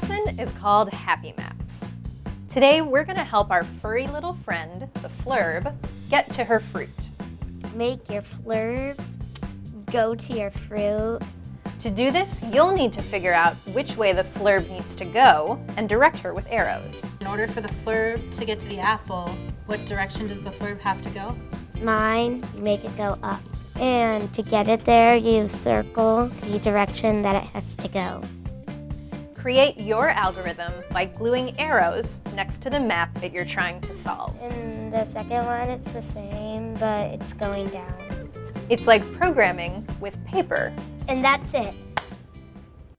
lesson is called Happy Maps. Today, we're gonna help our furry little friend, the flurb, get to her fruit. Make your flurb go to your fruit. To do this, you'll need to figure out which way the flurb needs to go and direct her with arrows. In order for the flurb to get to the apple, what direction does the flurb have to go? Mine, make it go up. And to get it there, you circle the direction that it has to go. Create your algorithm by gluing arrows next to the map that you're trying to solve. In the second one, it's the same, but it's going down. It's like programming with paper. And that's it.